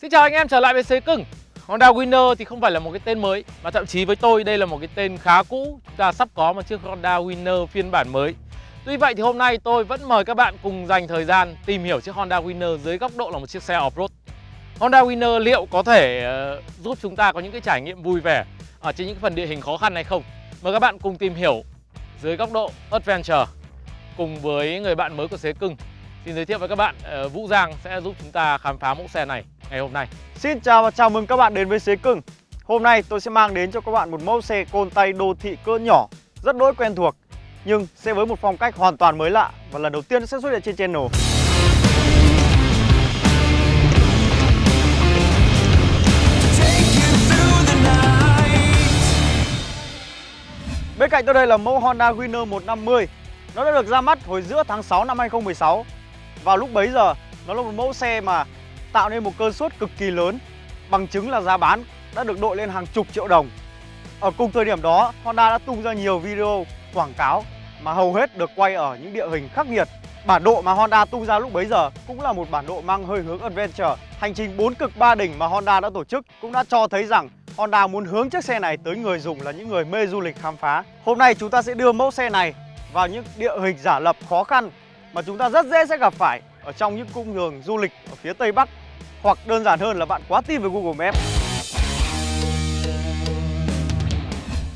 Xin chào anh em trở lại với Xế Cưng. Honda Winner thì không phải là một cái tên mới Mà thậm chí với tôi đây là một cái tên khá cũ Chúng ta sắp có một chiếc Honda Winner phiên bản mới. Tuy vậy thì hôm nay tôi vẫn mời các bạn cùng dành thời gian tìm hiểu chiếc Honda Winner dưới góc độ là một chiếc xe off-road. Honda Winner liệu có thể uh, giúp chúng ta có những cái trải nghiệm vui vẻ ở trên những phần địa hình khó khăn hay không? Mời các bạn cùng tìm hiểu dưới góc độ Adventure cùng với người bạn mới của Xế Cưng. Xin giới thiệu với các bạn uh, Vũ Giang sẽ giúp chúng ta khám phá mẫu xe này ngày hôm nay. Xin chào và chào mừng các bạn đến với Xế Cưng. Hôm nay tôi sẽ mang đến cho các bạn một mẫu xe côn tay đô thị cỡ nhỏ, Rất đỗi quen thuộc, Nhưng sẽ với một phong cách hoàn toàn mới lạ Và lần đầu tiên sẽ xuất hiện trên channel. Bên cạnh tôi đây là mẫu Honda Winner 150 Nó đã được ra mắt hồi giữa tháng 6 năm 2016 Vào lúc bấy giờ, nó là một mẫu xe mà tạo nên một cơn sốt cực kỳ lớn, Bằng chứng là giá bán đã được đội lên hàng chục triệu đồng. Ở cùng thời điểm đó, Honda đã tung ra nhiều video quảng cáo mà hầu hết được quay ở những địa hình khắc nghiệt. Bản độ mà Honda tung ra lúc bấy giờ cũng là một bản độ mang hơi hướng adventure. Hành trình 4 cực 3 đỉnh mà Honda đã tổ chức cũng đã cho thấy rằng Honda muốn hướng chiếc xe này tới người dùng là những người mê du lịch khám phá. Hôm nay chúng ta sẽ đưa mẫu xe này vào những địa hình giả lập khó khăn mà chúng ta rất dễ sẽ gặp phải ở trong những cung đường du lịch ở phía Tây Bắc hoặc đơn giản hơn là bạn quá tin về Google Maps.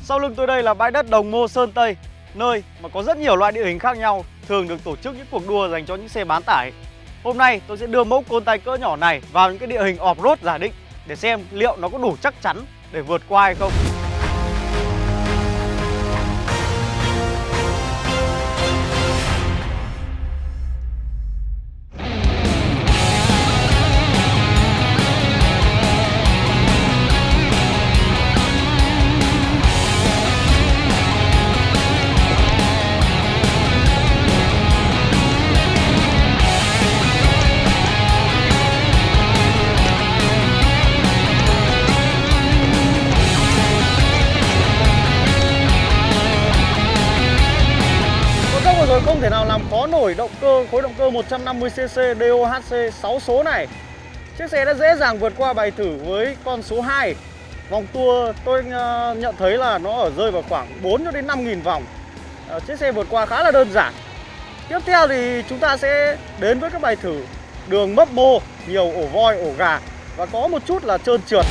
Sau lưng tôi đây là bãi đất Đồng Mô Sơn Tây, Nơi mà có rất nhiều loại địa hình khác nhau, Thường được tổ chức những cuộc đua dành cho những xe bán tải. Hôm nay tôi sẽ đưa mẫu côn tay cỡ nhỏ này vào những cái địa hình off-road giả định Để xem liệu nó có đủ chắc chắn để vượt qua hay không. Tôi không thể nào làm khó nổi động cơ khối động cơ 150cc DOHC 6 số này. Chiếc xe đã dễ dàng vượt qua bài thử với con số 2 Vòng tua tôi ờ, nhận thấy là nó ở rơi vào khoảng 4 cho đến 5 nghìn vòng. Ờ, chiếc xe vượt qua khá là đơn giản. Tiếp theo thì chúng ta sẽ đến với các bài thử đường mấp mô, nhiều ổ voi, ổ gà Và có một chút là trơn trượt.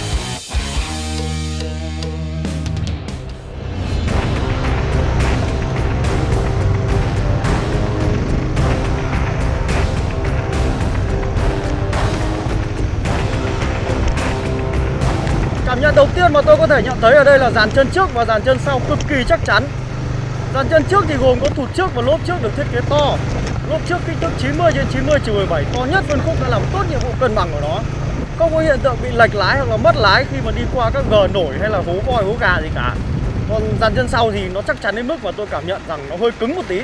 Tiên mà tôi có thể nhận thấy ở đây là dàn chân trước và dàn chân sau cực kỳ chắc chắn. Dàn chân trước thì gồm có thụt trước và lốp trước được thiết kế to. Lốp trước kích thước 90 trên 90 17 to nhất phân khúc đã làm tốt nhiệm vụ cân bằng của nó Không có hiện tượng bị lệch lái hoặc là mất lái khi mà đi qua các gờ nổi hay là hố voi, hố gà gì cả. Còn dàn chân sau thì nó chắc chắn đến mức mà tôi cảm nhận rằng nó hơi cứng một tí.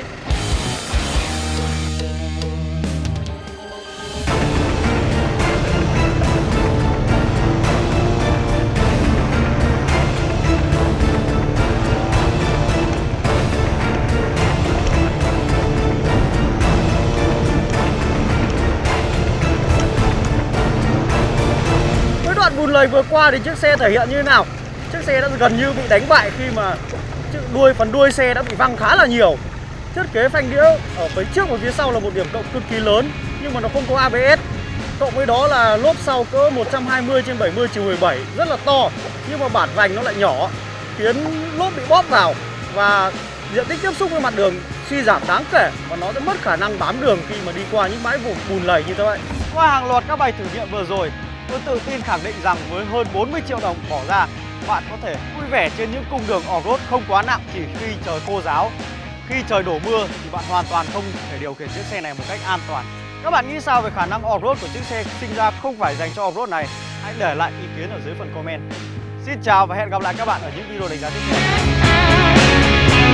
Lời vừa qua thì chiếc xe thể hiện như thế nào? Chiếc xe đã gần như bị đánh bại khi mà đuôi, phần đuôi xe đã bị văng khá là nhiều. Thiết kế phanh đĩa ở phía trước và phía sau là một điểm cộng cực kỳ lớn, Nhưng mà nó không có ABS Cộng với đó là lốp sau cỡ 120 trên 70 chiều 17 rất là to, Nhưng mà bản vành nó lại nhỏ, Khiến lốp bị bóp vào Và diện tích tiếp xúc với mặt đường suy giảm đáng kể Và nó sẽ mất khả năng bám đường khi mà đi qua những bãi vùng bùn lầy như thế vậy. Qua hàng loạt các bài thử nghiệm vừa rồi Tôi tự tin khẳng định rằng với hơn 40 triệu đồng bỏ ra, Bạn có thể vui vẻ trên những cung đường off-road không quá nặng chỉ khi trời khô giáo. Khi trời đổ mưa thì bạn hoàn toàn không thể điều khiển chiếc xe này một cách an toàn. Các bạn nghĩ sao về khả năng off-road của chiếc xe sinh ra không phải dành cho off-road này? Hãy để lại ý kiến ở dưới phần comment. Xin chào và hẹn gặp lại các bạn ở những video đánh giá tiếp theo.